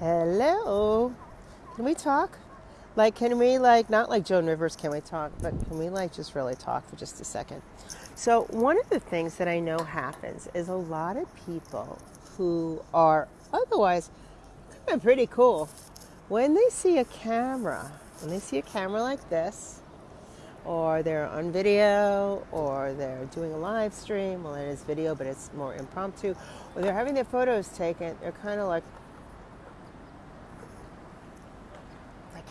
Hello. Can we talk? Like, can we, like, not like Joan Rivers, can we talk, but can we, like, just really talk for just a second? So, one of the things that I know happens is a lot of people who are otherwise pretty cool, when they see a camera, when they see a camera like this, or they're on video, or they're doing a live stream, well, it is video, but it's more impromptu, or they're having their photos taken, they're kind of like,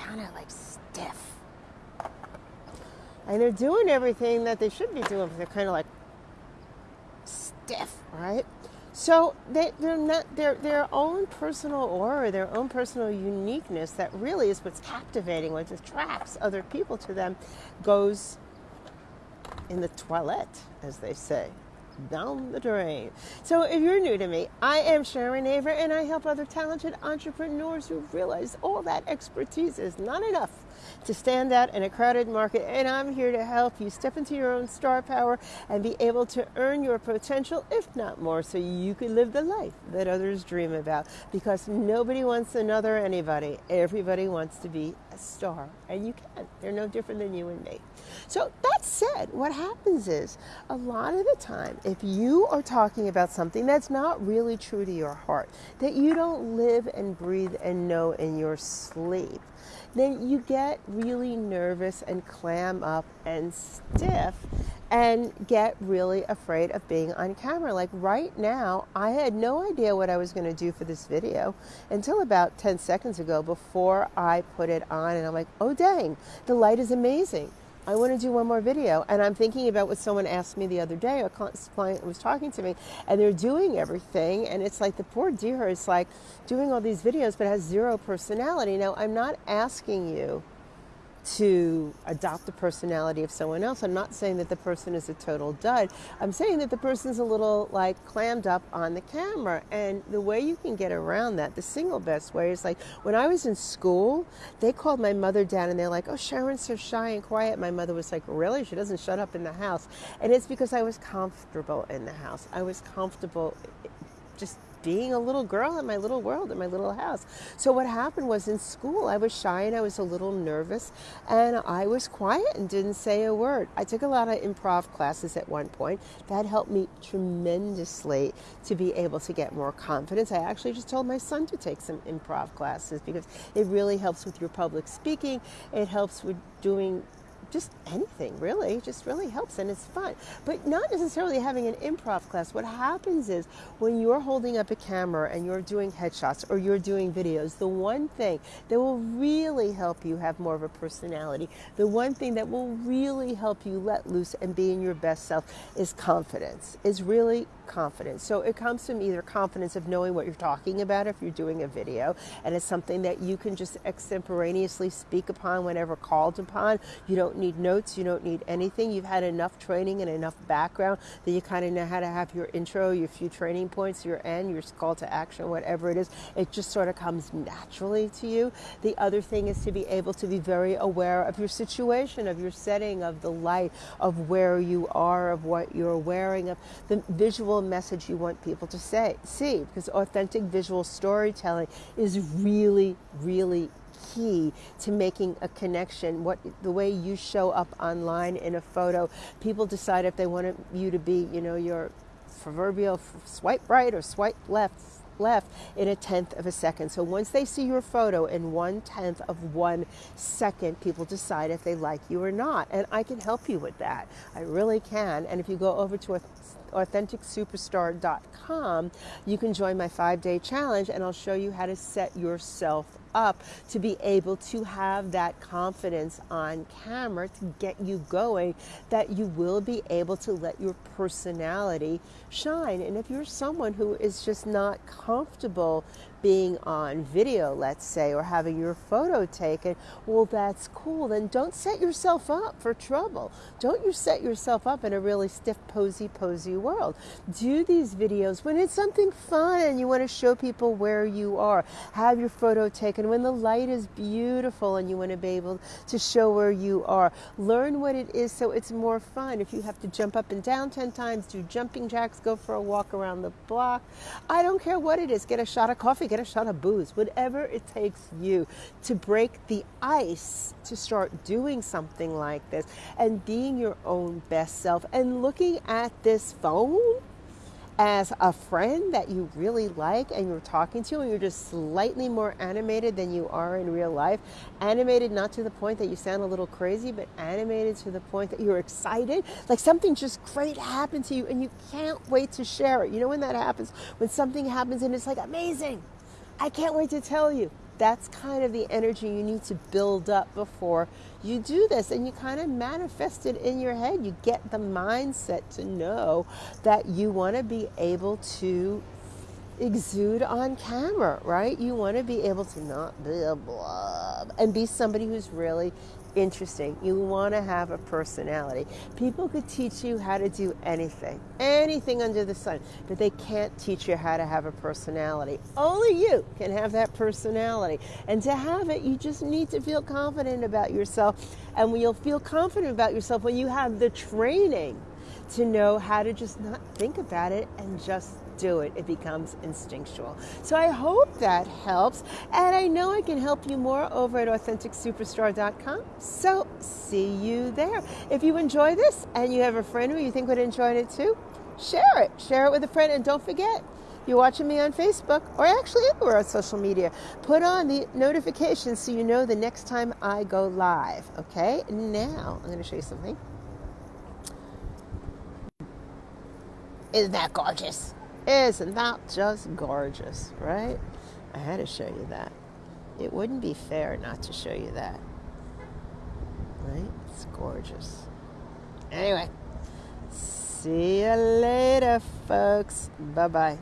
kind of like stiff. And they're doing everything that they should be doing, but they're kind of like stiff, right? So they, they're not their their own personal aura, their own personal uniqueness that really is what's captivating, what attracts other people to them, goes in the toilet, as they say down the drain. So, if you're new to me, I am Sharon Aver, and I help other talented entrepreneurs who realize all that expertise is not enough to stand out in a crowded market. And I'm here to help you step into your own star power and be able to earn your potential, if not more, so you can live the life that others dream about. Because nobody wants another anybody, everybody wants to be a star, and you can. They're no different than you and me. So, that said, what happens is a lot of the time, if you are talking about something that's not really true to your heart, that you don't live and breathe and know in your sleep, then you get really nervous and clam up and stiff and get really afraid of being on camera. Like right now, I had no idea what I was going to do for this video until about 10 seconds ago before I put it on. And I'm like, oh, dang, the light is amazing. I want to do one more video. And I'm thinking about what someone asked me the other day. A client was talking to me, and they're doing everything. And it's like the poor dear is like doing all these videos, but has zero personality. Now, I'm not asking you to adopt the personality of someone else. I'm not saying that the person is a total dud. I'm saying that the person's a little like clammed up on the camera. And the way you can get around that, the single best way is like when I was in school, they called my mother down and they're like, oh, Sharon's so shy and quiet. My mother was like, really? She doesn't shut up in the house. And it's because I was comfortable in the house. I was comfortable just being a little girl in my little world in my little house. So what happened was in school I was shy and I was a little nervous and I was quiet and didn't say a word. I took a lot of improv classes at one point. That helped me tremendously to be able to get more confidence. I actually just told my son to take some improv classes because it really helps with your public speaking. It helps with doing just anything really. Just really helps and it's fun. But not necessarily having an improv class. What happens is when you're holding up a camera and you're doing headshots or you're doing videos the one thing that will really help you have more of a personality the one thing that will really help you let loose and be in your best self is confidence. Is really confidence so it comes from either confidence of knowing what you're talking about if you're doing a video and it's something that you can just extemporaneously speak upon whenever called upon you don't need notes, you don't need anything. You've had enough training and enough background that you kind of know how to have your intro, your few training points, your end, your call to action, whatever it is. It just sort of comes naturally to you. The other thing is to be able to be very aware of your situation, of your setting, of the light, of where you are, of what you're wearing, of the visual message you want people to say, see, because authentic visual storytelling is really, really key to making a connection. What the way you show up online in a photo, people decide if they want you to be, you know, your proverbial swipe right or swipe left left in a tenth of a second. So once they see your photo in one tenth of one second, people decide if they like you or not. And I can help you with that. I really can. And if you go over to authenticsuperstar.com, you can join my five day challenge and I'll show you how to set yourself up to be able to have that confidence on camera to get you going that you will be able to let your personality shine. And if you're someone who is just not comfortable being on video, let's say, or having your photo taken, well, that's cool. Then don't set yourself up for trouble. Don't you set yourself up in a really stiff, posy, posy world. Do these videos when it's something fun and you want to show people where you are. Have your photo taken when the light is beautiful and you want to be able to show where you are. Learn what it is so it's more fun. If you have to jump up and down 10 times, do jumping jacks, go for a walk around the block. I don't care what it is. Get a shot of coffee, get a shot of booze, whatever it takes you to break the ice to start doing something like this and being your own best self and looking at this phone as a friend that you really like and you're talking to and you're just slightly more animated than you are in real life animated not to the point that you sound a little crazy but animated to the point that you're excited like something just great happened to you and you can't wait to share it. You know when that happens? When something happens and it's like amazing i can't wait to tell you. That's kind of the energy you need to build up before you do this and you kind of manifest it in your head. You get the mindset to know that you want to be able to exude on camera right? You want to be able to not be a blob and be somebody who's really interesting. You want to have a personality. People could teach you how to do anything, anything under the sun, but they can't teach you how to have a personality. Only you can have that personality. And to have it, you just need to feel confident about yourself. And you'll feel confident about yourself when you have the training to know how to just not think about it and just do it. It becomes instinctual. So I hope that helps. And I know I can help you more over at AuthenticSuperstar.com. So see you there. If you enjoy this and you have a friend who you think would enjoy it too, share it. Share it with a friend. And don't forget, you're watching me on Facebook or actually anywhere on social media, put on the notifications so you know the next time I go live. Okay? Now, I'm going to show you something. Isn't that gorgeous? Isn't that just gorgeous, right? I had to show you that. It wouldn't be fair not to show you that. Right? It's gorgeous. Anyway, see you later, folks. Bye bye.